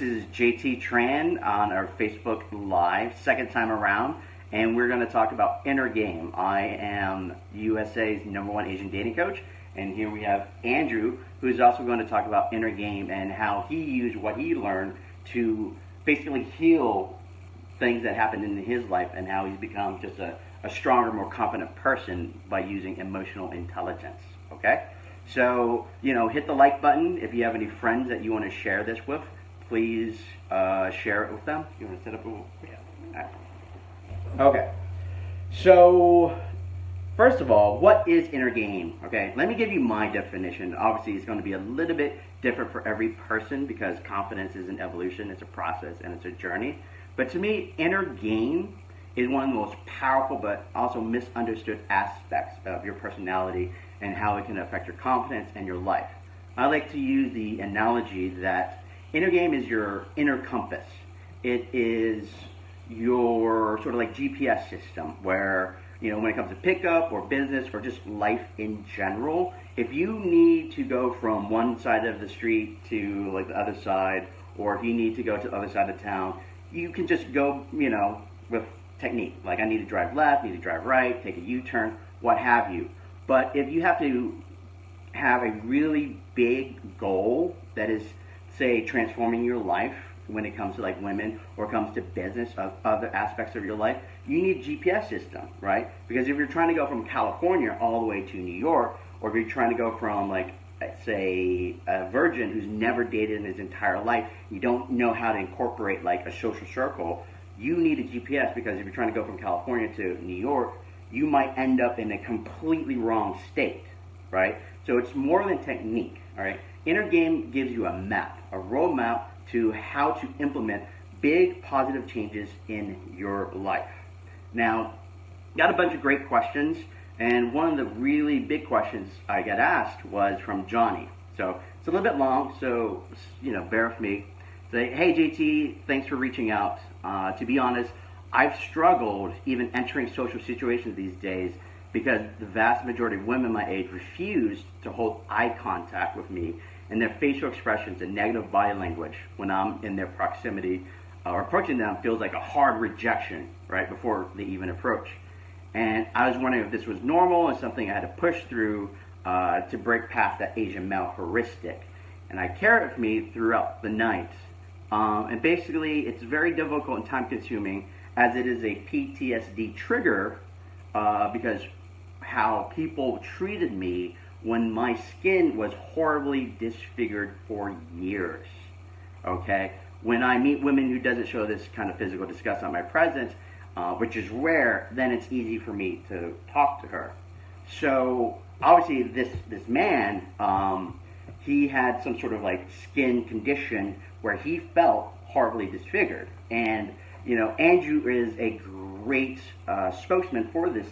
this is JT Tran on our Facebook Live, second time around, and we're going to talk about inner game. I am USA's number one Asian dating coach, and here we have Andrew, who's also going to talk about inner game and how he used what he learned to basically heal things that happened in his life and how he's become just a, a stronger, more confident person by using emotional intelligence. Okay? So, you know, hit the like button. If you have any friends that you want to share this with, please uh, share it with them. You want to set up a. Yeah. Okay. So, first of all, what is inner game? Okay, let me give you my definition. Obviously, it's going to be a little bit different for every person because confidence is an evolution, it's a process, and it's a journey. But to me, inner game is one of the most powerful but also misunderstood aspects of your personality and how it can affect your confidence and your life. I like to use the analogy that inner game is your inner compass. It is your sort of like GPS system where, you know, when it comes to pickup or business or just life in general, if you need to go from one side of the street to like the other side, or if you need to go to the other side of town, you can just go, you know, with technique. Like I need to drive left, need to drive right, take a U-turn, what have you. But if you have to have a really big goal that is, say, transforming your life when it comes to like women or comes to business of other aspects of your life, you need GPS system, right? Because if you're trying to go from California all the way to New York, or if you're trying to go from like say a virgin who's never dated in his entire life, you don't know how to incorporate like a social circle, you need a GPS because if you're trying to go from California to New York, you might end up in a completely wrong state, right? So it's more than technique, all right? Inner game gives you a map, a roadmap to how to implement big positive changes in your life. Now, got a bunch of great questions, and one of the really big questions I got asked was from Johnny. So it's a little bit long, so you know, bear with me. Say, hey JT, thanks for reaching out. Uh, to be honest, I've struggled even entering social situations these days because the vast majority of women my age refuse to hold eye contact with me and their facial expressions and negative body language when I'm in their proximity uh, or approaching them feels like a hard rejection right before they even approach. And I was wondering if this was normal and something I had to push through uh, to break past that Asian male heuristic. And I carried it with me throughout the night. Um, and basically, it's very difficult and time consuming as it is a PTSD trigger uh, because how people treated me when my skin was horribly disfigured for years. Okay? When I meet women who doesn't show this kind of physical disgust on my presence, uh, which is rare, then it's easy for me to talk to her. So obviously, this this man, um, he had some sort of like skin condition where he felt horribly disfigured, and you know, Andrew is a great uh, spokesman for this,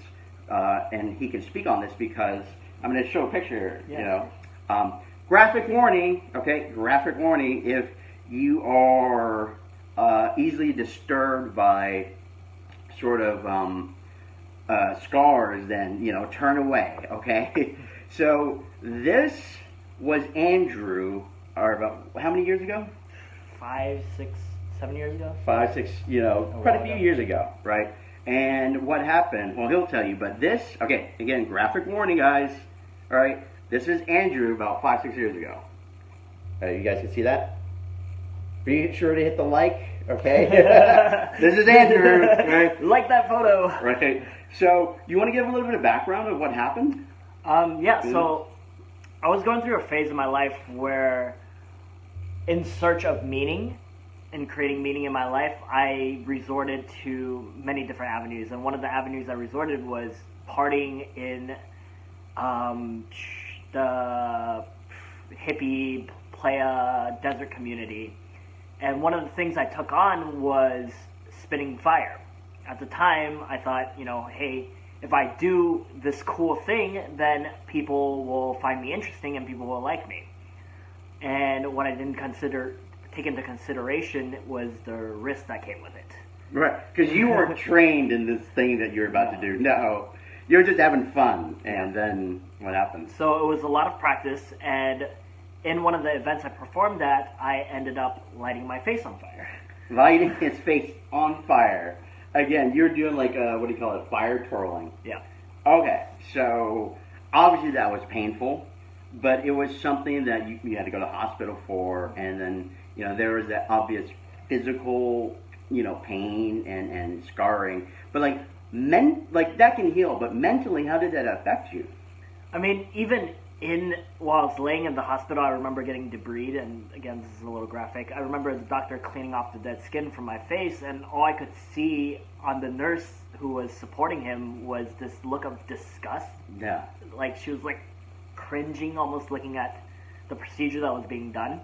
uh, and he can speak on this because I'm going to show a picture. You know, um, graphic warning. Okay, graphic warning. If you are uh, easily disturbed by sort of um, uh, scars, then you know, turn away. Okay. so this was Andrew, or about how many years ago? Five, six, seven years ago. Five, six, you know, quite a few years ago, right? And what happened? Well, he'll tell you. But this, okay, again, graphic warning, guys. All right, this is Andrew about five, six years ago. Uh, you guys can see that. Be sure to hit the like. Okay, this is Andrew. Right, Like that photo. right. So, you want to give a little bit of background of what happened? Um, yeah, so I was going through a phase in my life where, in search of meaning and creating meaning in my life, I resorted to many different avenues. And one of the avenues I resorted was partying in um, the hippie playa desert community. And one of the things I took on was spinning fire. At the time, I thought, you know, hey, if I do this cool thing, then people will find me interesting and people will like me. And what I didn't consider take into consideration was the risk that came with it. Right, because you weren't trained in this thing that you're about to do. No, you're just having fun, and then what happens? So it was a lot of practice, and in one of the events I performed at, I ended up lighting my face on fire. Lighting his face on fire. Again, you're doing like uh, what do you call it? Fire twirling. Yeah. Okay, so obviously that was painful, but it was something that you, you had to go to hospital for, and then you know there was that obvious physical you know pain and and scarring, but like men like that can heal, but mentally, how did that affect you? I mean, even in while I was laying in the hospital, I remember getting debris, and again, this is a little graphic. I remember the doctor cleaning off the dead skin from my face, and all I could see on the nurse who was supporting him was this look of disgust. Yeah. Like she was like cringing, almost looking at the procedure that was being done.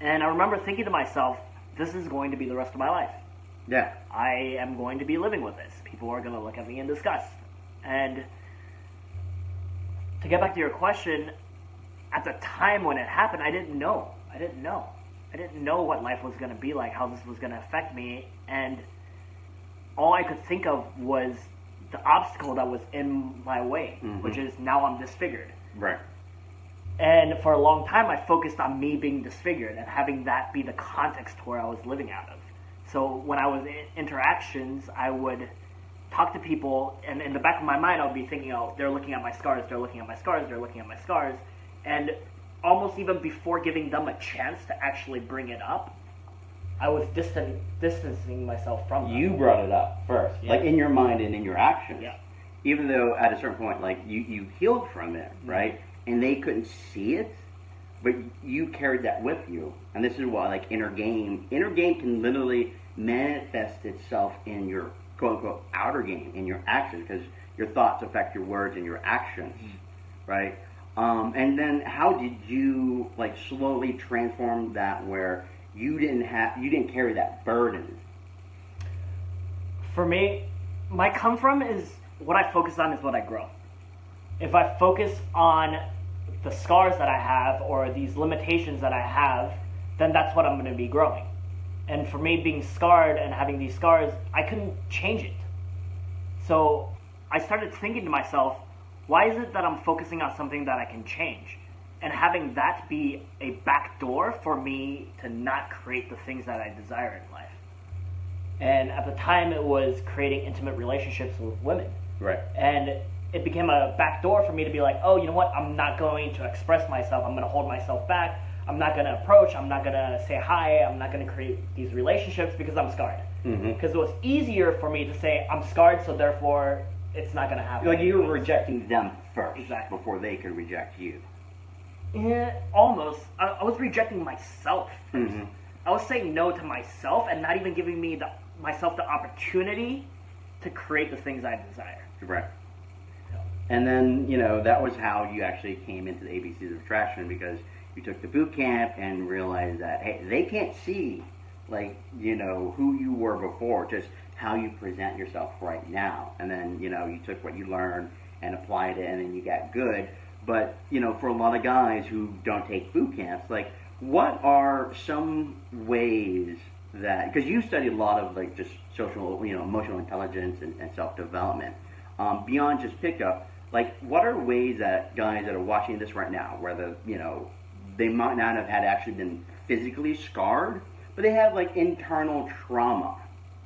And I remember thinking to myself, this is going to be the rest of my life. Yeah. I am going to be living with this. People are going to look at me in disgust. And to get back to your question, at the time when it happened, I didn't know. I didn't know. I didn't know what life was going to be like, how this was going to affect me, and all I could think of was the obstacle that was in my way, Mhm. which is now I'm disfigured. Right. And for a long time, I focused on me being disfigured and having that be the context where I was living out of. So when I was in interactions, I would talk to people, and in the back of my mind, I'll be thinking, oh, they're looking at my scars, they're looking at my scars, they're looking at my scars. And almost even before giving them a chance to actually bring it up, I was distan- distancing myself from them. You brought it up first, Yeah. like in your mind and in your actions. Yeah. Even though at a certain point, like you, you healed from it, Mm-hmm. right? And they couldn't see it, but you carried that with you. And this is why, like inner game, inner game can literally manifest itself in your quote unquote outer game, in your actions, because your thoughts affect your words and your actions, Mm-hmm. right? Um, and then how did you like slowly transform that where you didn't have you didn't carry that burden for me, my come from is what I focus on is what I grow. If I focus on the scars that I have or these limitations that I have, then that's what I'm going to be growing. And for me, being scarred and having these scars, I couldn't change it. So I started thinking to myself, why is it that I'm focusing on something that I can change? And having that be a back door for me to not create the things that I desire in life. And at the time, it was creating intimate relationships with women. right And it became a back door for me to be like, oh, you know what? I'm not going to express myself. I'm going to hold myself back. I'm not going to approach. I'm not going to say hi. I'm not going to create these relationships because I'm scarred. Mhm. Because it was easier for me to say, I'm scarred, so therefore it's not going to happen. Like you were rejecting them first, Exactly. before they could reject you. Yeah, almost. I, I was rejecting myself. first. Mhm. I was saying no to myself and not even giving me the myself the opportunity to create the things I desire. Right. And then you know that was how you actually came into the ABCs of attraction because you took the boot camp and realized that hey, they can't see like you know who you were before, just how you present yourself right now. And then you know you took what you learned and applied it, and then you got good. But you know, for a lot of guys who don't take boot camps, like what are some ways that because you studied a lot of like just social, you know, emotional intelligence and, and self development um, beyond just pickup. Like, what are ways that guys that are watching this right now, whether you know they might not have had actually been physically scarred, but they have like internal trauma,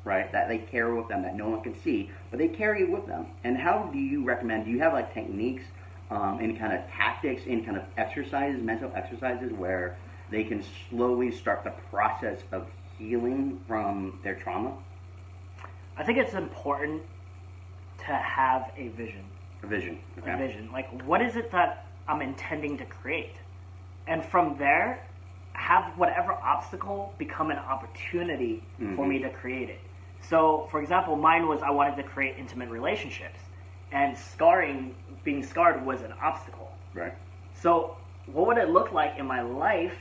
right? That they carry with them that no one can see, but they carry it with them. And how do you recommend? Do you have like techniques, um, any kind of tactics, any kind of exercises, mental exercises, where they can slowly start the process of healing from their trauma? I think it's important to have a vision. A vision. A vision. Like, what is it that I'm intending to create? And from there, have whatever obstacle become an opportunity for Mhm. me to create it. So, for example, mine was I wanted to create intimate relationships, and scarring, being scarred, was an obstacle. Right. So, what would it look like in my life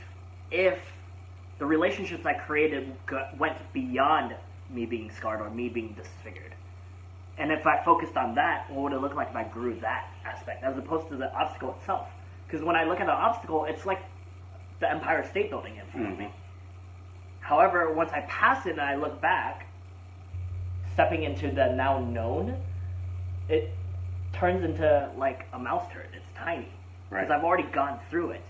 if the relationships I created went beyond me being scarred or me being disfigured? And if I focused on that, what would it look like if I grew that aspect as opposed to the obstacle itself? Because when I look at the obstacle, it's like the Empire State Building in front of me. Mm-hmm. However, once I pass it and I look back, stepping into the now known, it turns into like a mouse turd. It's tiny Right. because I've already gone through it.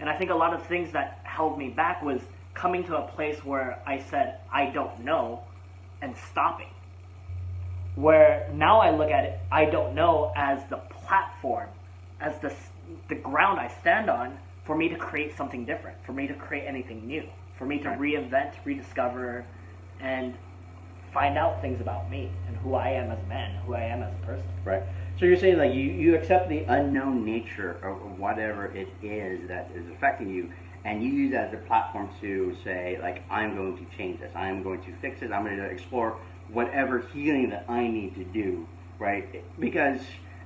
And I think a lot of things that held me back was coming to a place where I said, I don't know, and stopping. Where now I look at it, I don't know as the platform, as the, the ground I stand on for me to create something different, for me to create anything new, for me to reinvent, rediscover, and find out things about me and who I am as a man, who I am as a person. Right. So you're saying like you, you accept the unknown nature of whatever it is that is affecting you, and you use that as a platform to say like I'm going to change this, I'm going to fix it, I'm going to explore whatever healing that I need to do, right? Because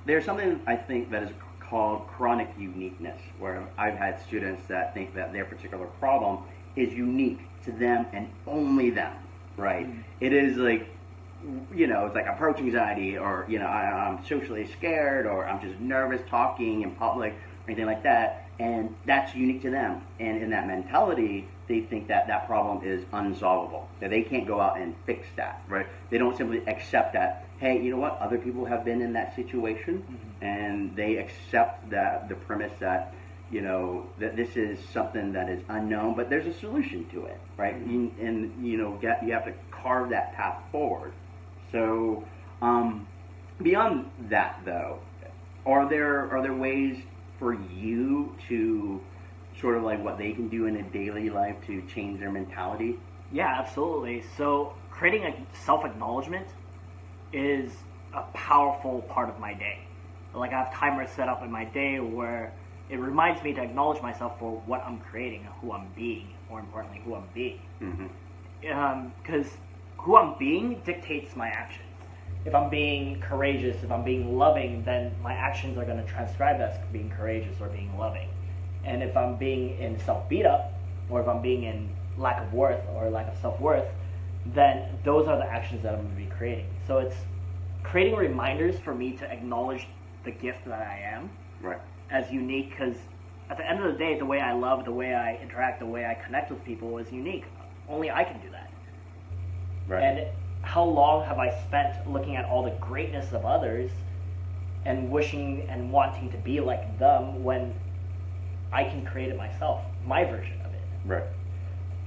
there's something I think that is called chronic uniqueness, where I've had students that think that their particular problem is unique to them and only them, right? Mm-hmm. It is like you know, it's like approach anxiety, or you know, I, am socially scared, or I'm just nervous talking in public, or anything like that, and that's unique to them. And in that mentality, they think that that problem is unsolvable, that they can't go out and fix that, right? They don't simply accept that. Hey, you know what? Other people have been in that situation, mm-hmm. and they accept that the premise that you know that this is something that is unknown, but there's a solution to it, right? Mm-hmm. And you know, get, you have to carve that path forward. So, um, beyond that, though, are there are there ways for you to sort of like what they can do in a daily life to change their mentality? Yeah, absolutely. So, creating a self acknowledgement is a powerful part of my day. Like I have timers set up in my day where it reminds me to acknowledge myself for what I'm creating, who I'm being, more importantly, who I'm being. Because mm-hmm. um, who I'm being dictates my actions. If I'm being courageous, if I'm being loving, then my actions are going to transcribe as being courageous or being loving. And if I'm being in self beat up, or if I'm being in lack of worth or lack of self worth, then those are the actions that I'm going to be creating. So it's creating reminders for me to acknowledge the gift that I am right. as unique because at the end of the day, the way I love, the way I interact, the way I connect with people is unique. Only I can do that. Right. And how long have I spent looking at all the greatness of others and wishing and wanting to be like them when I can create it myself, my version of it. Right.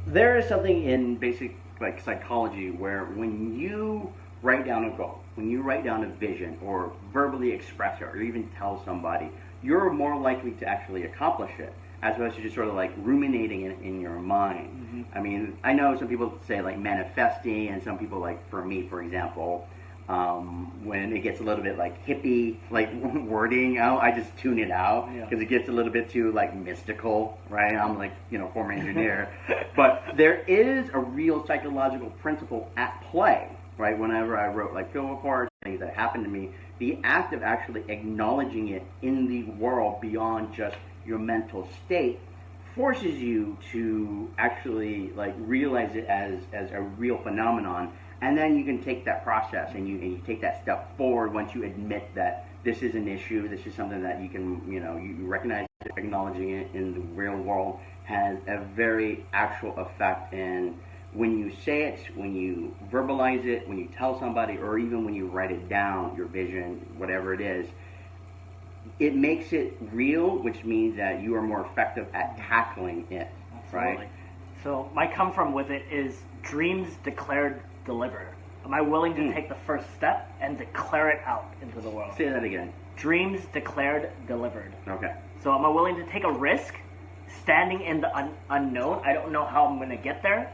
There is something in basic like psychology where when you write down a goal, when you write down a vision or verbally express it or even tell somebody, you're more likely to actually accomplish it as opposed to just sort of like ruminating it in your mind. Mm-hmm. I mean, I know some people say like manifesting, and some people like for me, for example, um, when it gets a little bit like hippie like wording, I, I just tune it out because yeah. it gets a little bit too like mystical, right? I'm like you know former engineer, but there is a real psychological principle at play, right? Whenever I wrote like film reports, things that happened to me, the act of actually acknowledging it in the world beyond just your mental state forces you to actually like realize it as as a real phenomenon and then you can take that process and you, and you take that step forward once you admit that this is an issue this is something that you can you know you recognize acknowledging it in the real world has a very actual effect and when you say it when you verbalize it when you tell somebody or even when you write it down your vision whatever it is it makes it real, which means that you are more effective at tackling it, Absolutely. right? So my come from with it is dreams declared delivered. Am I willing to mm. take the first step and declare it out into the world? Say that again. Dreams declared delivered. Okay. So am I willing to take a risk, standing in the un- unknown? I don't know how I'm going to get there,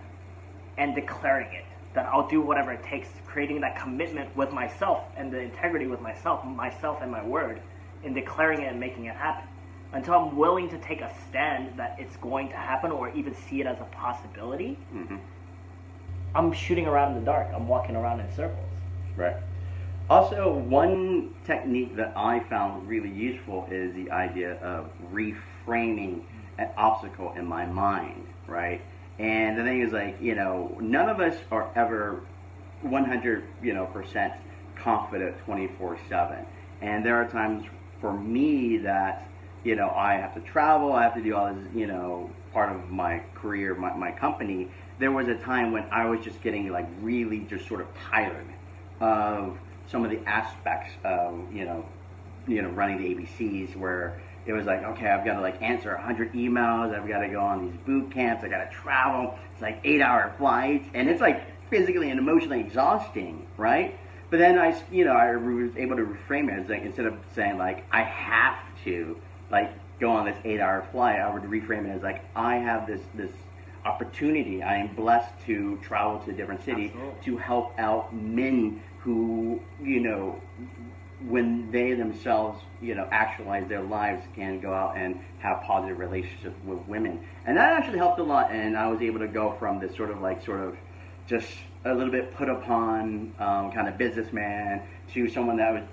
and declaring it that I'll do whatever it takes, creating that commitment with myself and the integrity with myself, myself and my word in declaring it and making it happen. Until I'm willing to take a stand that it's going to happen or even see it as a possibility, mm-hmm. I'm shooting around in the dark. I'm walking around in circles. Right. Also, one technique that I found really useful is the idea of reframing an obstacle in my mind, right? And the thing is, like, you know, none of us are ever 100, you know, percent confident 24 7. And there are times for me that you know I have to travel, I have to do all this, you know, part of my career, my, my company. There was a time when I was just getting like really just sort of tired of some of the aspects of you know, you know, running the ABCs where it was like, okay, I've got to like answer 100 emails. I've got to go on these boot camps. I got to travel. It's like eight hour flights. And it's like physically and emotionally exhausting, right? But then I, you know, I was able to reframe it as like, instead of saying like, I have to like go on this eight hour flight, I would reframe it as like, I have this, this opportunity. I am blessed to travel to a different city Absolutely. to help out men who, you know, when they themselves, you know, actualize their lives, can go out and have positive relationships with women, and that actually helped a lot. And I was able to go from this sort of like sort of just a little bit put upon um, kind of businessman to someone that would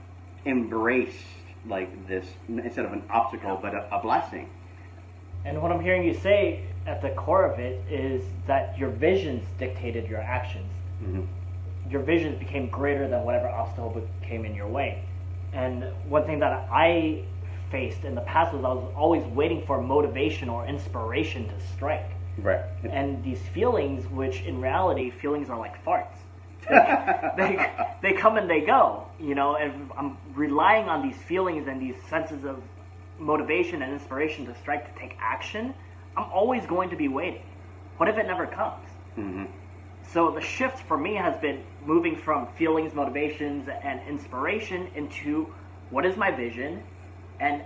embrace like this instead of an obstacle, but a, a blessing. And what I'm hearing you say at the core of it is that your visions dictated your actions. hmm Your visions became greater than whatever obstacle came in your way. And one thing that I faced in the past was I was always waiting for motivation or inspiration to strike. Right. And these feelings, which in reality, feelings are like farts. they, they come and they go, you know, and I'm relying on these feelings and these senses of motivation and inspiration to strike to take action. I'm always going to be waiting. What if it never comes? hmm So the shift for me has been moving from feelings, motivations, and inspiration into what is my vision and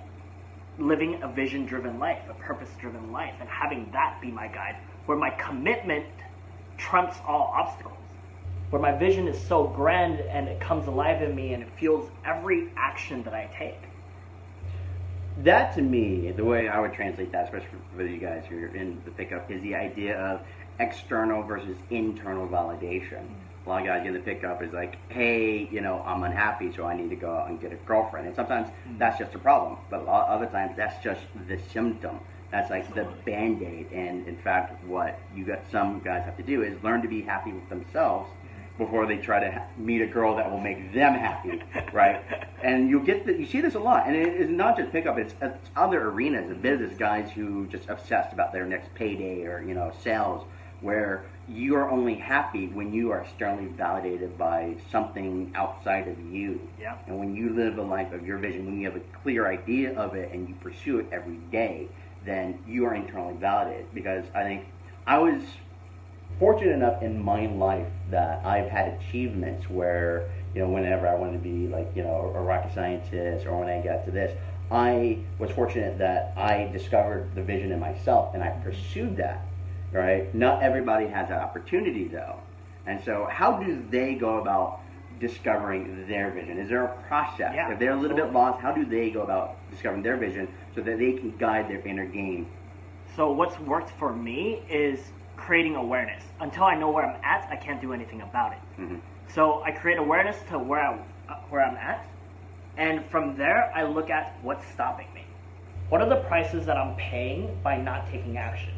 living a vision driven life, a purpose driven life, and having that be my guide, where my commitment trumps all obstacles. Where my vision is so grand and it comes alive in me and it fuels every action that I take. That to me, the way I would translate that, especially for you guys who are in the pickup, is the idea of external versus internal validation. A lot of guys in the pickup is like, hey, you know, I'm unhappy, so I need to go out and get a girlfriend. And sometimes mm. that's just a problem, but a lot other times that's just the symptom. That's like the band aid. And in fact, what you got some guys have to do is learn to be happy with themselves before they try to ha- meet a girl that will make them happy, right? And you get the, you see this a lot, and it is not just pickup; it's, it's other arenas of business. Guys who just obsessed about their next payday or you know sales, where you are only happy when you are externally validated by something outside of you. Yeah. And when you live a life of your vision, when you have a clear idea of it and you pursue it every day, then you are internally validated. Because I think I was fortunate enough in my life that I've had achievements where, you know, whenever I wanted to be like, you know, a rocket scientist or when I got to this, I was fortunate that I discovered the vision in myself and I pursued that, right? Not everybody has that opportunity though. And so how do they go about discovering their vision? Is there a process? Yeah, if they're a little bit lost, how do they go about discovering their vision so that they can guide their inner game? So what's worked for me is creating awareness. Until I know where I'm at, I can't do anything about it. Mhm. So I create awareness to where I uh, where I'm at, and from there I look at what's stopping me. What are the prices that I'm paying by not taking action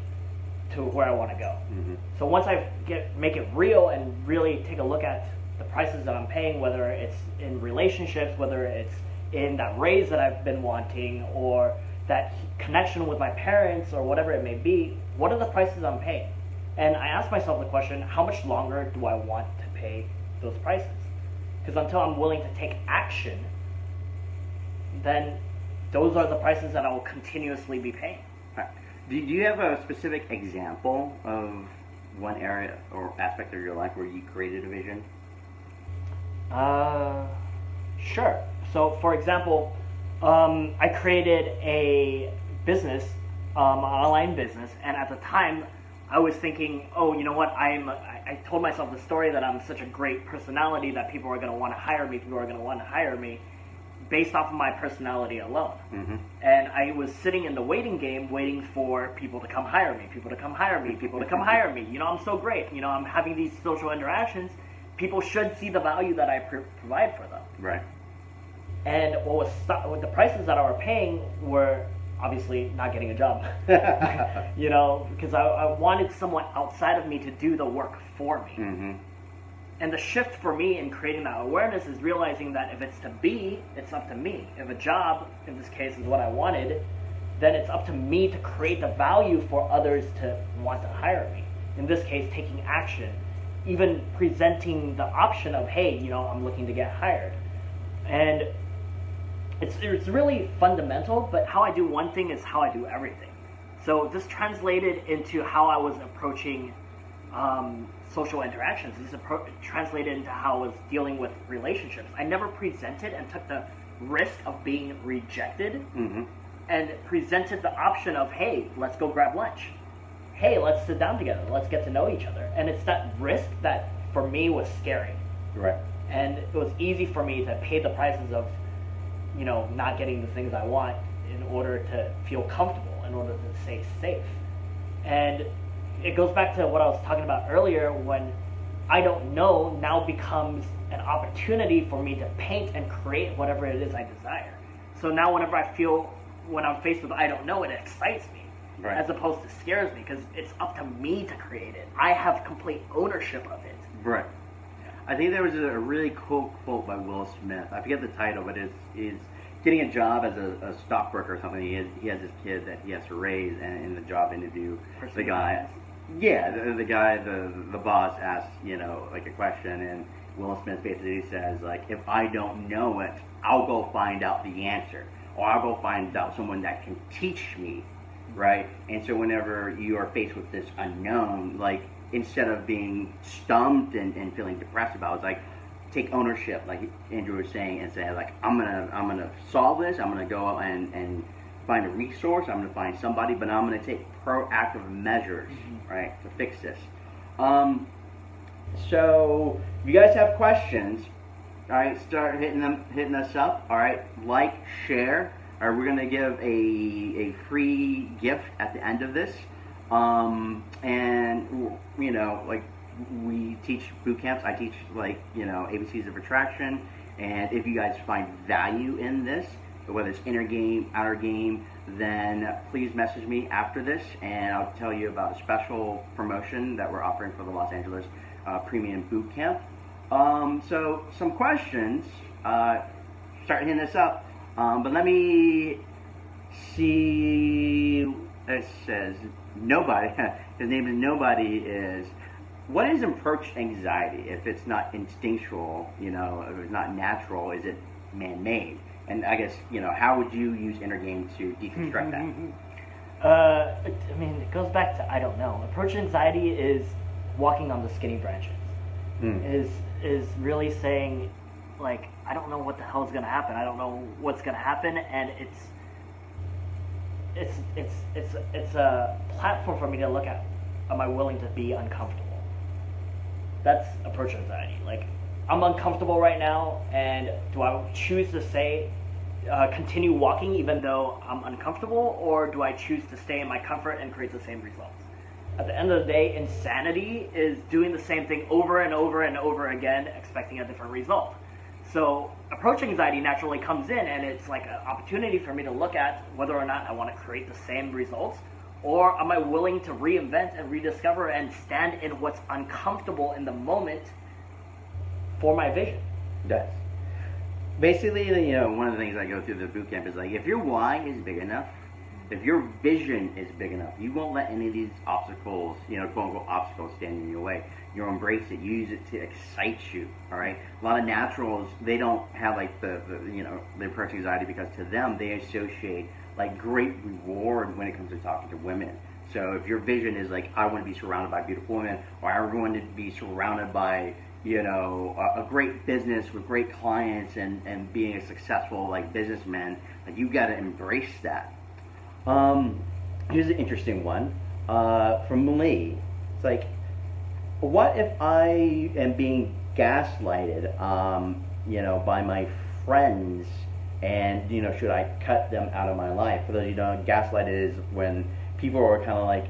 to where I want to go? Mhm. So once I get make it real and really take a look at the prices that I'm paying, whether it's in relationships, whether it's in that raise that I've been wanting, or that connection with my parents, or whatever it may be, what are the prices I'm paying? And I ask myself the question: How much longer do I want to pay those prices? Because until I'm willing to take action, then those are the prices that I will continuously be paying. Do do you have a specific example of one area or aspect of your life where you created a vision? Uh, sure. So, for example, um, I created a business, um, an online business, and at the time, I was thinking, oh, you know what? I'm. I, I told myself the story that I'm such a great personality that people are going to want to hire me. People are going to want to hire me, based off of my personality alone. Mm-hmm. And I was sitting in the waiting game, waiting for people to come hire me, people to come hire me, people to come hire me. You know, I'm so great. You know, I'm having these social interactions. People should see the value that I pr- provide for them. Right. And what was sto- what the prices that I were paying were obviously not getting a job. you know, because I, I wanted someone outside of me to do the work for me. mm-hmm. And the shift for me in creating that awareness is realizing that if it's to be, it's up to me. If a job, in this case, is what I wanted, then it's up to me to create the value for others to want to hire me. In this case, taking action, even presenting the option of, hey, you know, I'm looking to get hired. And it's it's really fundamental. But how I do one thing is how I do everything. So this translated into how I was approaching um, social interactions. This appro- translated into how I was dealing with relationships. I never presented and took the risk of being rejected, Mm-hmm. and presented the option of, hey, let's go grab lunch. Hey, let's sit down together. Let's get to know each other. And it's that risk that for me was scary Right. and it was easy for me to pay the prices of you know not getting the things i want in order to feel comfortable in order to stay safe and it goes back to what i was talking about earlier when i don't know now becomes an opportunity for me to paint and create whatever it is i desire so now whenever i feel when i'm faced with i don't know it excites me Right. as opposed to scares me because it's up to me to create it i have complete ownership of it Right. I think there was a really cool quote by Will Smith. I forget the title, but it's is getting a job as a, a stockbroker or something. He has, he has this kid that he has to raise, and in the job interview, the guy, yeah, the, the guy, the the boss asks, you know, like a question, and Will Smith basically says, like, if I don't know it, I'll go find out the answer, or I'll go find out someone that can teach me, right? And so whenever you are faced with this unknown, like instead of being stumped and, and feeling depressed about it, it's like take ownership, like Andrew was saying, and say like I'm gonna I'm gonna solve this. I'm gonna go and and find a resource. I'm gonna find somebody, but I'm gonna take proactive measures, right, to fix this. Um, so if you guys have questions, all right, start hitting them, hitting us up. All right, like, share. All right, we're gonna give a a free gift at the end of this, um, and you know, like we teach boot camps. I teach like you know ABCs of attraction, and if you guys find value in this, whether it's inner game, outer game, then please message me after this, and I'll tell you about a special promotion that we're offering for the Los Angeles uh, Premium Boot Camp. Um, so some questions. Uh, start hitting this up. Um, but let me see. It says nobody. His name is nobody. Is what is approach anxiety? If it's not instinctual, you know, if it's not natural, is it man-made? And I guess you know, how would you use inner game to deconstruct that? Uh, I mean, it goes back to I don't know. Approach anxiety is walking on the skinny branches. Hmm. Is is really saying, like, I don't know what the hell is gonna happen. I don't know what's gonna happen, and it's it's it's it's it's a platform for me to look at. Am I willing to be uncomfortable? That's approach anxiety. Like, I'm uncomfortable right now, and do I choose to say, uh, continue walking even though I'm uncomfortable, or do I choose to stay in my comfort and create the same results? At the end of the day, insanity is doing the same thing over and over and over again, expecting a different result. So, approach anxiety naturally comes in, and it's like an opportunity for me to look at whether or not I want to create the same results, or am I willing to reinvent and rediscover and stand in what's uncomfortable in the moment for my vision? does. Basically, you know, one of the things I go through the boot camp is like, if your why is big enough, if your vision is big enough, you won't let any of these obstacles, you know, quote unquote obstacles stand in your way. You'll embrace it, use it to excite you. All right. A lot of naturals, they don't have like the, the you know, the approach anxiety because to them they associate like great reward when it comes to talking to women. So if your vision is like, I want to be surrounded by beautiful women, or I want to be surrounded by you know, a, a great business with great clients and, and being a successful like businessman, like you got to embrace that. Um, here's an interesting one uh, from Lee. It's like, what if I am being gaslighted, um, you know, by my friends, and you know, should I cut them out of my life? For those you don't know, gaslighted is when people are kind of like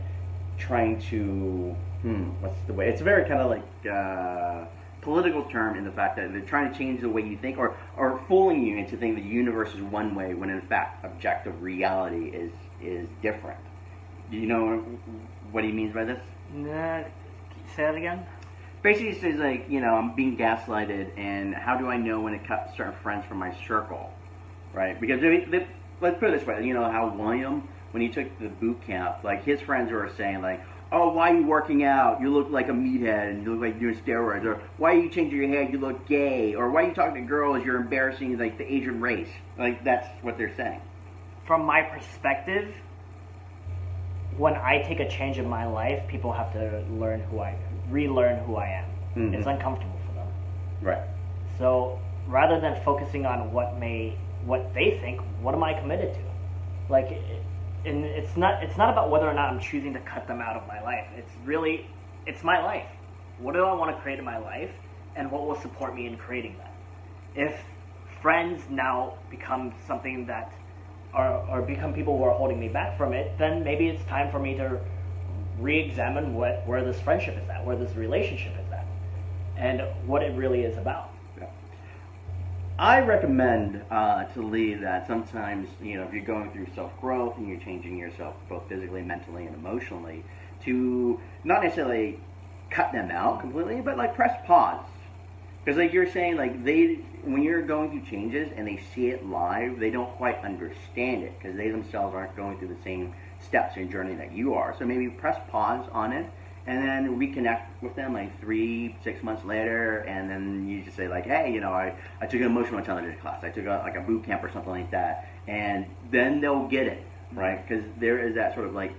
trying to, hmm, what's the way? It's a very kind of like. Uh, political term in the fact that they're trying to change the way you think or, or fooling you into thinking the universe is one way when in fact objective reality is is different. Do you know what he means by this? Nah, say that again. Basically, he says like, you know, I'm being gaslighted, and how do I know when to cut certain friends from my circle, right? Because they, they, let's put it this way, you know how William, when he took the boot camp, like his friends were saying like, oh, why are you working out? You look like a meathead and you look like you're doing steroids. Or why are you changing your hair? You look gay. Or why are you talking to girls? You're embarrassing like the Asian race. Like that's what they're saying. From my perspective, when I take a change in my life, people have to learn who I, relearn who I am. Mhm. It's uncomfortable for them. Right. So rather than focusing on what may, what they think, what am I committed to? Like, and it's not, it's not about whether or not I'm choosing to cut them out of my life. It's really, it's my life. What do I want to create in my life, and what will support me in creating that? If friends now become something that or, or become people who are holding me back from it, then maybe it's time for me to re-examine what where this friendship is at, where this relationship is at, and what it really is about. Yeah. I recommend uh, to Lee that sometimes, you know, if you're going through self growth and you're changing yourself both physically, mentally, and emotionally, to not necessarily cut them out completely, but like press pause. Because like you're saying, like they, when you're going through changes and they see it live, they don't quite understand it because they themselves aren't going through the same steps and journey that you are. So maybe press pause on it and then reconnect with them like three, six months later, and then you just say like, hey, you know, I, I took an emotional intelligence class, I took a, like a boot camp or something like that, and then they'll get it, right? Because there is that sort of like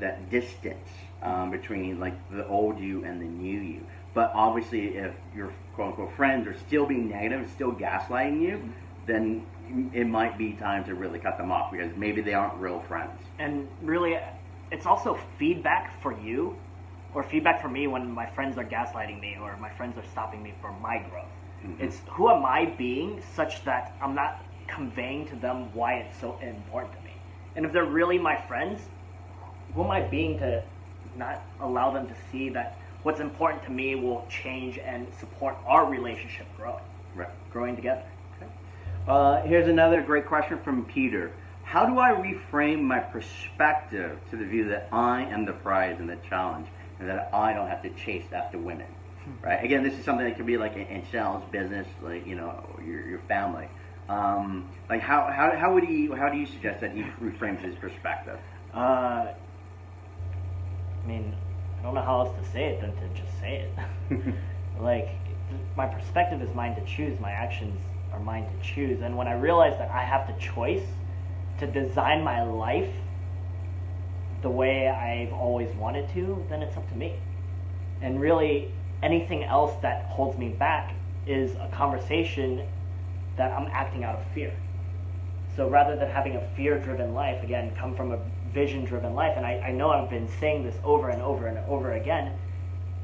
that distance um, between like the old you and the new you. But obviously, if your quote unquote friends are still being negative, still gaslighting you, then it might be time to really cut them off because maybe they aren't real friends. And really, it's also feedback for you, or feedback for me when my friends are gaslighting me, or my friends are stopping me from my growth. Mhm. It's who am I being such that I'm not conveying to them why it's so important to me. And if they're really my friends, who am I being to not allow them to see that what's important to me will change and support our relationship growing, Right. growing together. Uh, here's another great question from Peter. How do I reframe my perspective to the view that I am the prize and the challenge, and that I don't have to chase after women? Right. Again, this is something that could be like in, in sales, business, like you know, your, your family. Um, like how, how how would he how do you suggest that he reframes his perspective? Uh, I mean, I don't know how else to say it than to just say it. like, my perspective is mine to choose, my actions are mine to choose. And when I realize that I have the choice to design my life the way I've always wanted to, then it's up to me. And really, anything else that holds me back is a conversation that I'm acting out of fear. So rather than having a fear driven life, again, come from a vision driven life, and I, I know I've been saying this over and over and over again,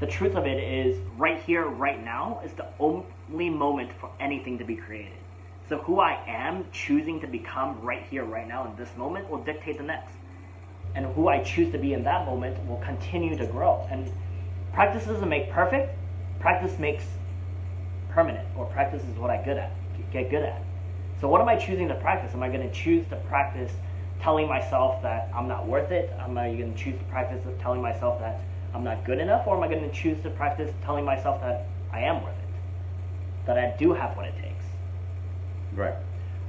the truth of it is right here, right now, is the only moment for anything to be created. So who I am choosing to become right here, right now, in this moment will dictate the next. And who I choose to be in that moment will continue to grow. And practice doesn't make perfect, practice makes permanent, or practice is what I good at, get good at. So what am I choosing to practice? Am I going to choose to practice telling myself that I'm not worth it? Am I going to choose to practice of telling myself that I'm not good enough? Or am I going to choose to practice telling myself that I am worth it? That I do have what it takes? Right.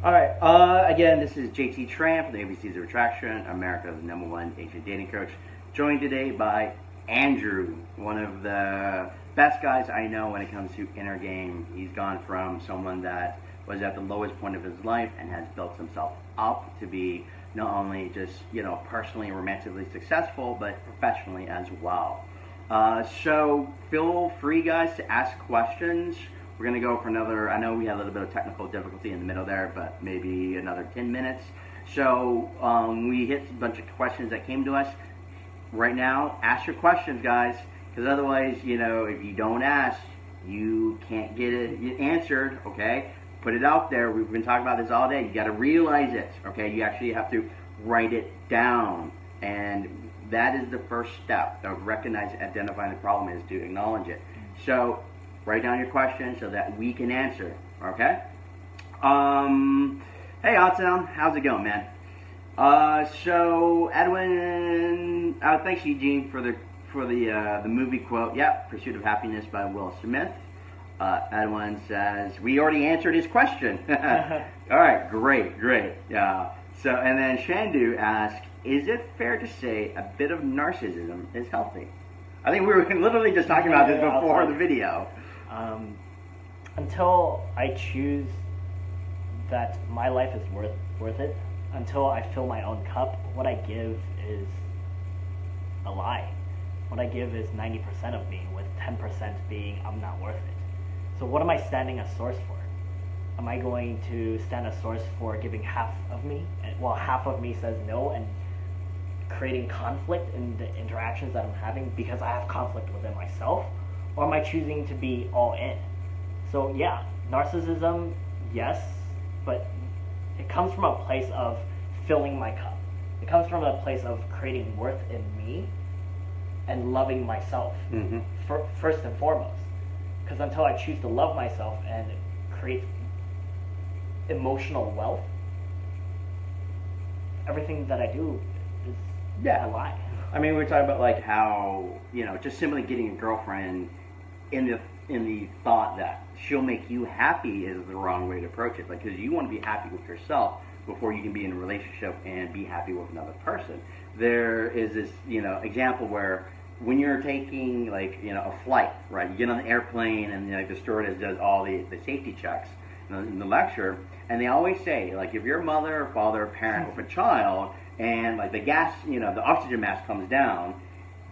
All right. Uh, again, this is JT from the ABCs of Attraction, America's number one Asian dating coach, joined today by Andrew, one of the best guys I know when it comes to inner game. He's gone from someone that was at the lowest point of his life and has built himself up to be not only just you know personally and romantically successful, but professionally as well. Uh, so feel free, guys, to ask questions. We're gonna go for another. I know we had a little bit of technical difficulty in the middle there, but maybe another 10 minutes. So um, we hit a bunch of questions that came to us. Right now, ask your questions, guys, because otherwise, you know, if you don't ask, you can't get it answered. Okay, put it out there. We've been talking about this all day. You got to realize it. Okay, you actually have to write it down, and that is the first step of recognizing, identifying the problem is to acknowledge it. So write down your question so that we can answer. Okay. Um. Hey, Oddsound, how's it going, man? Uh, so Edwin, uh, thanks Eugene for the for the uh, the movie quote. Yep, Pursuit of Happyness by Will Smith. Uh, Edwin says we already answered his question. All right, great, great. Uh, So, and then Shandu asks, "Is it fair to say a bit of narcissism is healthy?" I think we were literally just talking about this before the video. Um, until I choose that my life is worth worth it, until I fill my own cup, what I give is a lie. What I give is ninety percent of me, with ten percent being I'm not worth it. So what am I standing a source for? Am I going to stand a source for giving half of me, and while half of me says no, and creating conflict in the interactions that I'm having because I have conflict within myself, or am I choosing to be all in? So yeah, narcissism, yes, but it comes from a place of filling my cup. It comes from a place of creating worth in me and loving myself Mm-hmm. fir- first and foremost. Because until I choose to love myself and create emotional wealth, everything that I do is Yeah. a lie. I mean, we we're talking about like how you know, just simply getting a girlfriend in the in the thought that she'll make you happy is the wrong way to approach it. Like, because you want to be happy with yourself before you can be in a relationship and be happy with another person. There is this you know example where when you're taking like you know a flight, right? You get on the airplane and you like the stewardess does all the the safety checks in the, in the lecture, and they always say like if you're a mother or father or parent with a child and like the gas, you know, the oxygen mask comes down,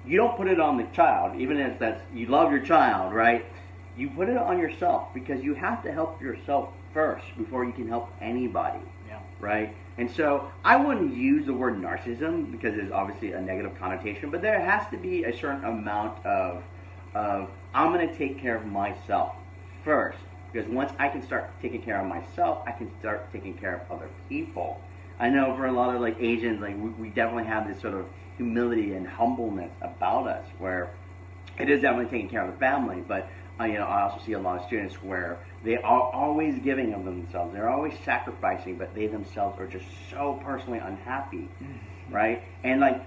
you don't put it on the child, even if that's you love your child, right? You put it on yourself because you have to help yourself first before you can help anybody, Yeah. right? And so I wouldn't use the word narcissism because there's obviously a negative connotation, but there has to be a certain amount of of I'm going to take care of myself first because once I can start taking care of myself, I can start taking care of other people. I know for a lot of like Asians, like we, we definitely have this sort of humility and humbleness about us, where it is definitely taking care of the family. But you know, I also see a lot of students where they are always giving of themselves. They're always sacrificing, but they themselves are just so personally unhappy, mm-hmm. right? And like,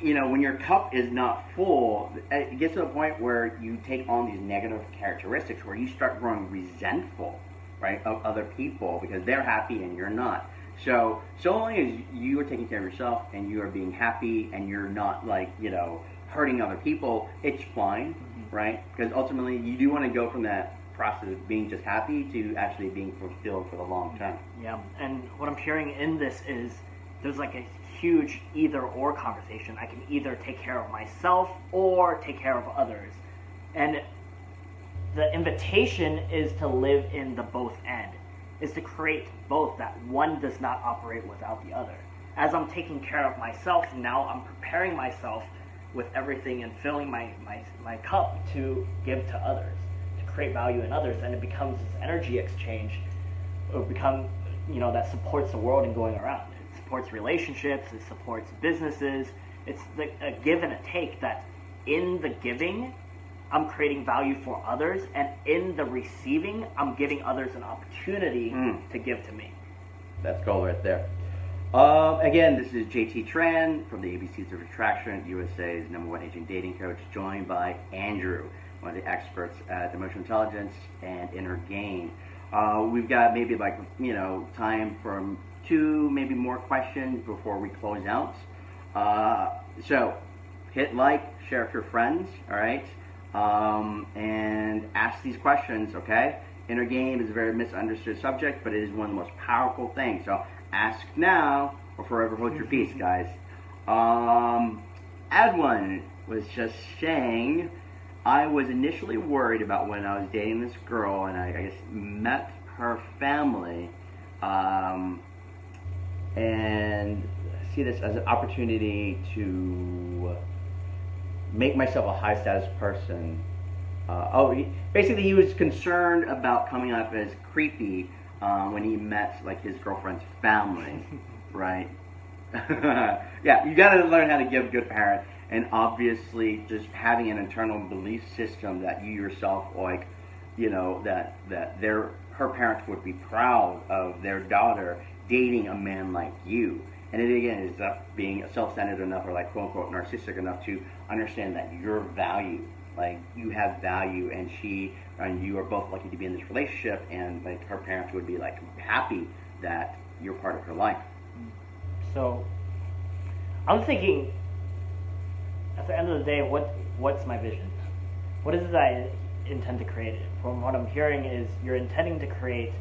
you know, when your cup is not full, it gets to a point where you take on these negative characteristics, where you start growing resentful, right, of other people because they're happy and you're not. So, so long as you are taking care of yourself and you are being happy and you're not like, you know, hurting other people, it's fine, right? Because ultimately you do want to go from that process of being just happy to actually being fulfilled for the long term. Yeah, and what I'm hearing in this is there's like a huge either or conversation. I can either take care of myself or take care of others. And the invitation is to live in the both end, is to create both, that one does not operate without the other. As I'm taking care of myself, now I'm preparing myself with everything and filling my, my, my cup to give to others, to create value in others, and it becomes this energy exchange or become you know that supports the world and going around. It supports relationships. It supports businesses. It's the, a give and a take. That in the giving, I'm creating value for others, and in the receiving, I'm giving others an opportunity Mm. to give to me. That's gold right there. Um, again, this is JT Tran from the ABCs of Attraction, USA's number one agent dating coach, joined by Andrew, one of the experts at emotional intelligence and inner game. Uh, we've got maybe like, you know, time for two, maybe more questions before we close out. Uh, so, hit like, share with your friends, all right? Um, and ask these questions, okay? Inner game is a very misunderstood subject, but it is one of the most powerful things. So ask now or forever hold your peace, guys. Um, Edwin was just saying, I was initially worried about when I was dating this girl and I, I guess met her family. Um, and see this as an opportunity to make myself a high status person. Uh, oh, he, basically, he was concerned about coming off as creepy uh, when he met like his girlfriend's family, right? yeah, you got to learn how to give good parent, and obviously, just having an internal belief system that you yourself like, you know, that that their her parents would be proud of their daughter dating a man like you. And it again is up being self-centered enough or like quote unquote narcissistic enough to understand that your value, like you have value, and she and you are both lucky to be in this relationship, and like her parents would be like happy that you're part of her life. So I'm thinking at the end of the day, what what's my vision? What is it I intend to create? From what I'm hearing is you're intending to create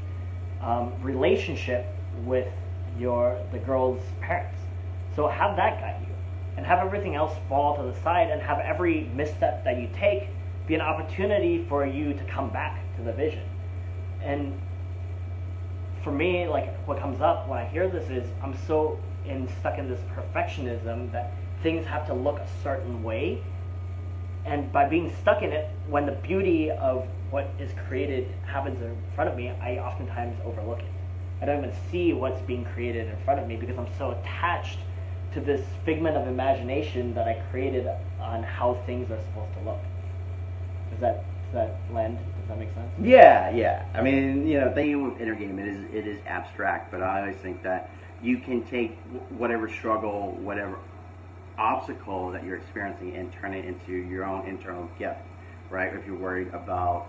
um, relationship with your the girl's parents. So have that guide you, and have everything else fall to the side, and have every misstep that you take be an opportunity for you to come back to the vision. And for me, like what comes up when I hear this is I'm so in stuck in this perfectionism that things have to look a certain way. And by being stuck in it, when the beauty of what is created happens in front of me, I oftentimes overlook it. I don't even see what's being created in front of me because I'm so attached to this figment of imagination that I created on how things are supposed to look. Does that does that lend? Does that make sense? Yeah, yeah. I mean, you know, thinking with inner game, it is it is abstract, but I always think that you can take whatever struggle, whatever obstacle that you're experiencing, and turn it into your own internal gift, right? If you're worried about,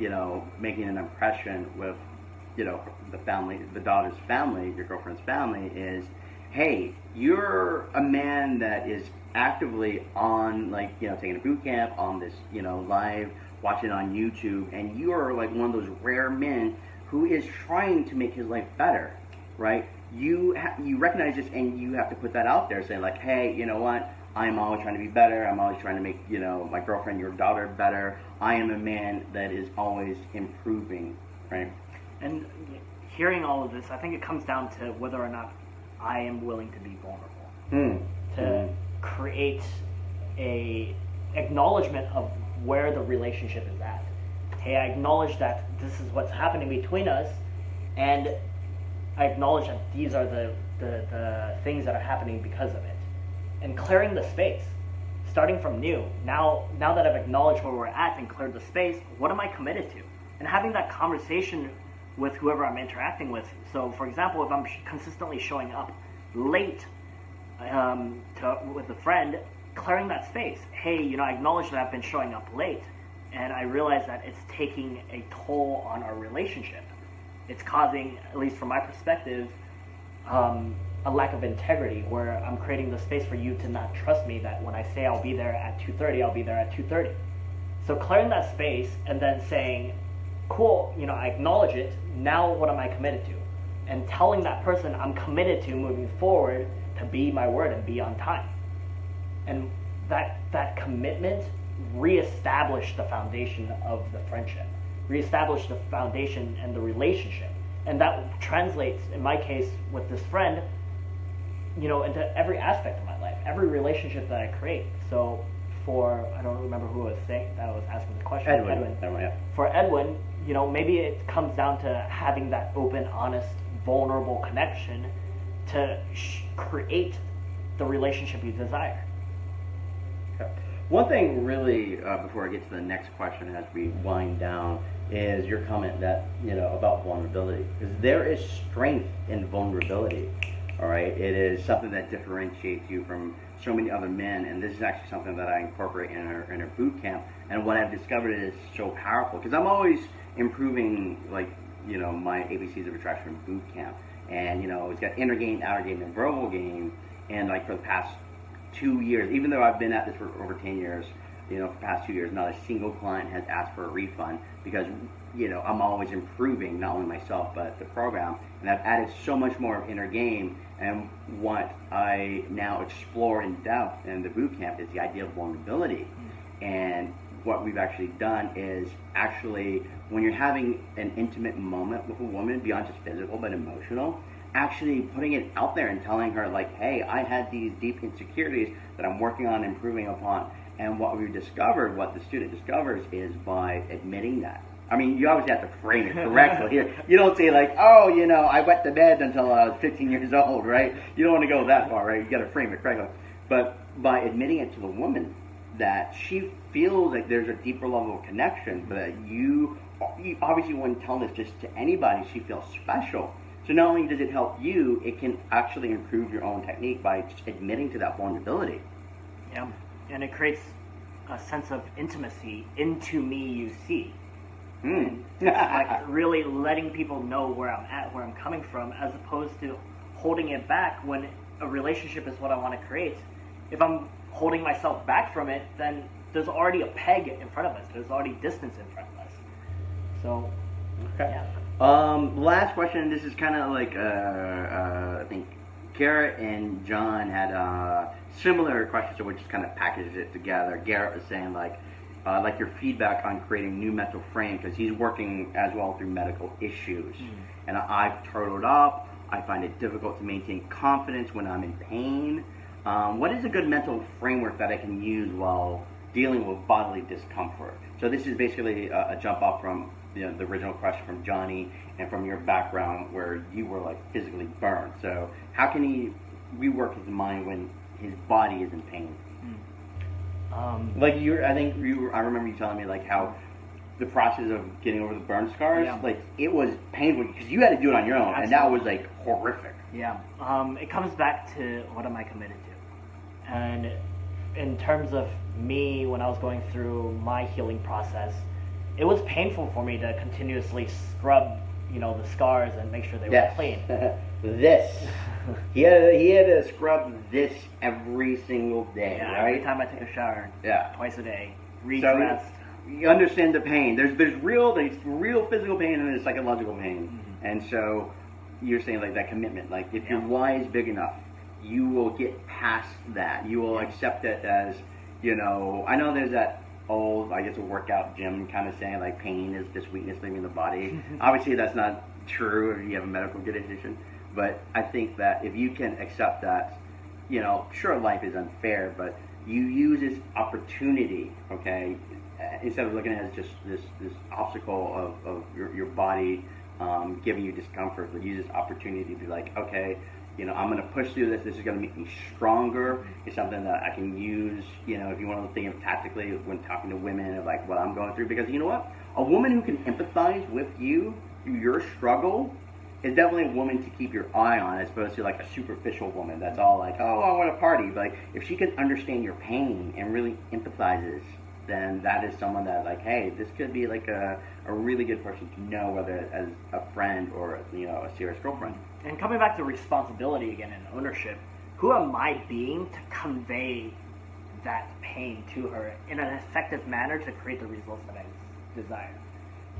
you know, making an impression with, you know, the family, the daughter's family, your girlfriend's family, is, hey, you're a man that is actively on, like, you know, taking a boot camp on this, you know, live, watching on YouTube, and you are like one of those rare men who is trying to make his life better, right? you ha- you recognize this and you have to put that out there, saying like, hey, you know what? I'm always trying to be better. I'm always trying to make you know my girlfriend, your daughter, better. I am a man that is always improving, right? And hearing all of this, I think it comes down to whether or not I am willing to be vulnerable, mm. to mm. create a acknowledgement of where the relationship is at. Hey, I acknowledge that this is what's happening between us, and I acknowledge that these are the, the, the things that are happening because of it. And clearing the space, starting from new. Now, now that I've acknowledged where we're at and cleared the space, what am I committed to? And having that conversation with whoever I'm interacting with. So, for example, if I'm consistently showing up late um, to, with a friend, clearing that space. Hey, you know, I acknowledge that I've been showing up late, and I realize that it's taking a toll on our relationship it's causing, at least from my perspective, um, a lack of integrity where I'm creating the space for you to not trust me that when I say I'll be there at 2.30, I'll be there at 2.30. So clearing that space and then saying, cool, you know, I acknowledge it, now what am I committed to? And telling that person I'm committed to moving forward to be my word and be on time. And that, that commitment reestablished the foundation of the friendship reestablish the foundation and the relationship. And that translates, in my case, with this friend, you know, into every aspect of my life, every relationship that I create. So for I don't remember who was saying that I was asking the question. Edwin. Edwin. Edwin. For Edwin, you know, maybe it comes down to having that open, honest, vulnerable connection to sh- create the relationship you desire. Okay. One thing, really, uh, before I get to the next question, as we wind down, is your comment that you know about vulnerability because there is strength in vulnerability all right it is something that differentiates you from so many other men and this is actually something that i incorporate in our, in our boot camp and what i've discovered is so powerful because i'm always improving like you know my abcs of attraction boot camp and you know it's got inner game outer game and verbal game and like for the past two years even though i've been at this for over 10 years you know, for the past two years, not a single client has asked for a refund because, you know, I'm always improving not only myself but the program, and I've added so much more of inner game. And what I now explore in depth in the boot camp is the idea of vulnerability. Mm. And what we've actually done is actually when you're having an intimate moment with a woman beyond just physical but emotional, actually putting it out there and telling her like, hey, I had these deep insecurities that I'm working on improving upon and what we discovered, what the student discovers, is by admitting that. I mean, you obviously have to frame it correctly. Here. You don't say like, "Oh, you know, I wet the bed until I was 15 years old," right? You don't want to go that far, right? You got to frame it correctly. But by admitting it to the woman that she feels like there's a deeper level of connection, but that you, you obviously wouldn't tell this just to anybody. She feels special. So not only does it help you, it can actually improve your own technique by just admitting to that vulnerability. Yeah and it creates a sense of intimacy into me you see. Mm. like really letting people know where I'm at, where I'm coming from, as opposed to holding it back when a relationship is what I want to create, if I'm holding myself back from it, then there's already a peg in front of us. There's already distance in front of us. So, Okay. yeah. Um, last question. This is kind of like uh, uh, I think Garrett and John had uh, similar questions, so we just kind of packaged it together. Garrett was saying like. Uh, like your feedback on creating new mental frame because he's working as well through medical issues, and I, I've turtled up. I find it difficult to maintain confidence when I'm in pain. Um, what is a good mental framework that I can use while dealing with bodily discomfort? So this is basically a, a jump off from you know, the original question from Johnny and from your background where you were like physically burned. So how can he rework his mind when his body is in pain? Um, Like you, I think you. were- I remember you telling me like how the process of getting over the burn scars, Yeah. like it was painful because you had to do it on your own, and that was like horrific. Yeah, um, it comes back to what am I committed to? And in terms of me, when I was going through my healing process, it was painful for me to continuously scrub, you know, the scars and make sure they were clean. this. He had he had to scrub this every single day, Yeah, right? every time I take a shower, Yeah. twice a day, So redressed. you understand the pain. There's there's real there's real physical pain and there's psychological pain. Mhm. And so you're saying like that commitment. Like if your why is big enough, you will get past that. You will accept it as you know. I know there's that old I guess a workout gym kind of saying like pain is just weakness leaving the body. Obviously that's not true if you have a medical condition. But I think that if you can accept that, you know, sure life is unfair, but you use this opportunity, okay, instead of looking at it as just this this obstacle of, of your, your body um, giving you discomfort, but use this opportunity to be like, okay, you know, I'm going to push through this. This is going to make me stronger. It's something that I can use, you know, if you want to think of tactically when talking to women of like what I'm going through. Because you know what? A woman who can empathize with you through your struggle is definitely a woman to keep your eye on as opposed to like a superficial woman that's all like, oh, I want to party. But like, if she can understand your pain and really empathizes, then that is someone that like, hey, this could be like a, a really good person to know whether as a friend or you know a serious girlfriend. And coming back to responsibility again and ownership, who am I being to convey that pain to her in an effective manner to create the results that I desire?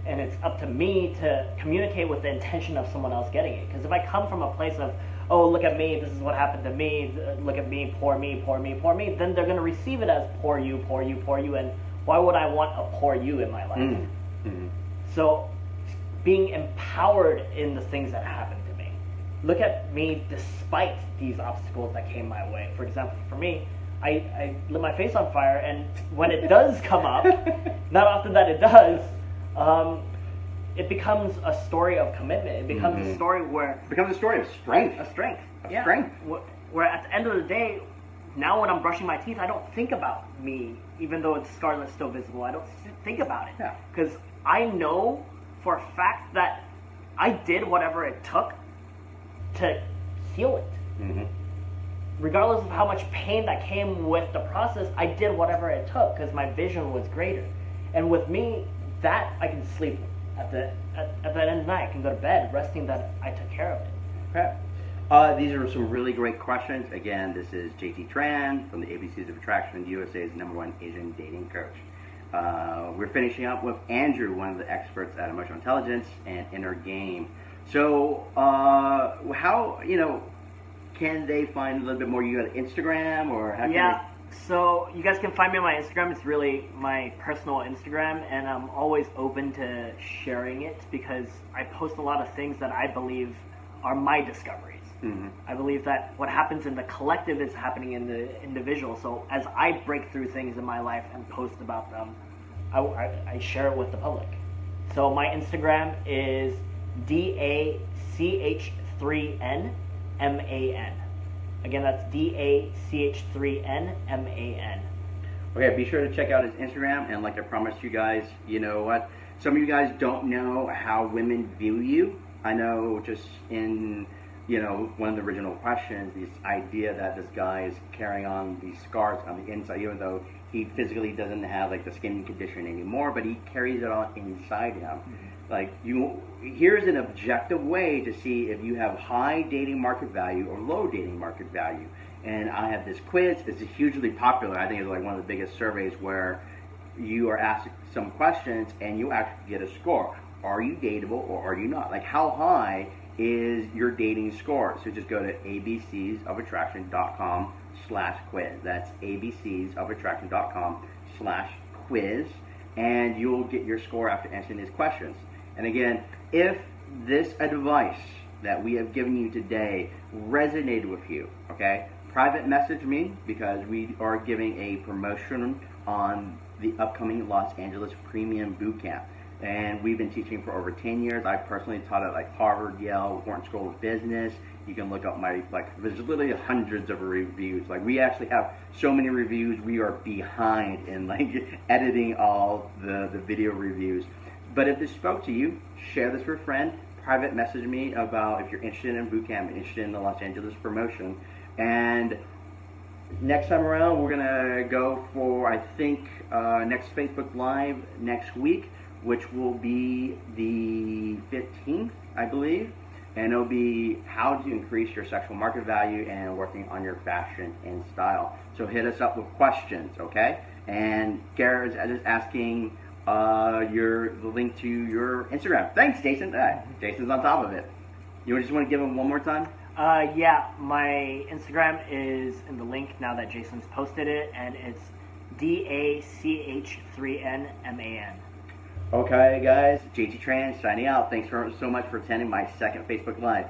And it's up to me to communicate with the intention of someone else getting it. Because if I come from a place of, oh, look at me, this is what happened to me, look at me, poor me, poor me, poor me, then they're going to receive it as poor you, poor you, poor you. And why would I want a poor you in my life? Mm. Mhm. So, being empowered in the things that happen. Look at me despite these obstacles that came my way. For example, for me, I, I lit my face on fire, and when it does come up, not often that it does, um, it becomes a story of commitment. It becomes Mhm. a story where It becomes a story of strength. a strength. Of yeah. strength. Wh- Where at the end of the day, now when I'm brushing my teeth, I don't think about me, even though it's scar that's still visible. I don't think about it Yeah. because I know for a fact that I did whatever it took to heal it. hmm Regardless of how much pain that came with the process, I did whatever it took because my vision was greater. And with me, that I can sleep at the at, at the end of the night. I can go to bed resting that I took care of it. Okay. Uh, these are some really great questions. Again, this is JT Tran from the ABCs of Attraction, USA's number one Asian dating coach. Uh, we're finishing up with Andrew, one of the experts at emotional intelligence and inner game. So, uh, how you know can they find a little bit more? You got Instagram or how can Yeah. So you guys can find me on my Instagram. It's really my personal Instagram, and I'm always open to sharing it because I post a lot of things that I believe are my discoveries. They... Mhm. I believe that what happens in the collective is happening in the individual. So as I break through things in my life and post about them, I, I, I share it with the public. So my Instagram is D A C H 3 N M A N. Again, that's D A C H 3 N M A N. Okay, be sure to check out his Instagram. And like I promised you guys, you know what? Some of you guys don't know how women view you. I know just in you know, one of the original questions, this idea that this guy is carrying on these scars on the inside, even though he physically doesn't have like the skin condition anymore, but he carries it on inside him. Mm-hmm. Like you, here's an objective way to see if you have high dating market value or low dating market value. And I have this quiz. It's hugely popular. I think it's like one of the biggest surveys where you are asked some questions and you actually get a score. Are you dateable or are you not? Like how high is your dating score? So just go to abcsofattraction.com slash quiz. That's abcsofattraction.com slash quiz and you'll get your score after answering these questions. And again, if this advice that we have given you today resonated with you, okay, private message me because we are giving a promotion on the upcoming Los Angeles Premium Bootcamp. And we've been teaching for over 10 years. I personally taught at like Harvard, Yale, Wharton School of Business. You can look up my, like, there's literally hundreds of reviews. Like, we actually have so many reviews, we are behind in like editing all the, the video reviews. But if this spoke to you, share this with a friend, private message me about if you're interested in bootcamp, interested in the Los Angeles promotion. And next time around, we're gonna go for I think uh, next Facebook Live next week, which will be the 15th, I believe, and it'll be how to increase your sexual market value and working on your fashion and style. So hit us up with questions, okay? And Garrett's just asking uh, your the link to your Instagram. Thanks, Jason. Uh, Jason's on top of it. You just want to give him one more time? Uh, yeah, my Instagram is in the link now that Jason's posted it, and it's D A C H 3 N M A N. Okay, guys, JT Tran signing out. Thanks for, so much for attending my second Facebook Live.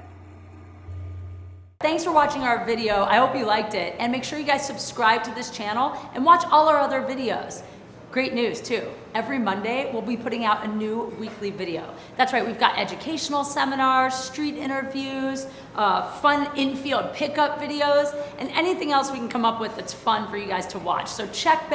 Thanks for watching our video. I hope you liked it. And make sure you guys subscribe to this channel and watch all our other videos. Great news too. Every Monday, we'll be putting out a new weekly video. That's right, we've got educational seminars, street interviews, uh, fun infield pickup videos, and anything else we can come up with that's fun for you guys to watch. So check back.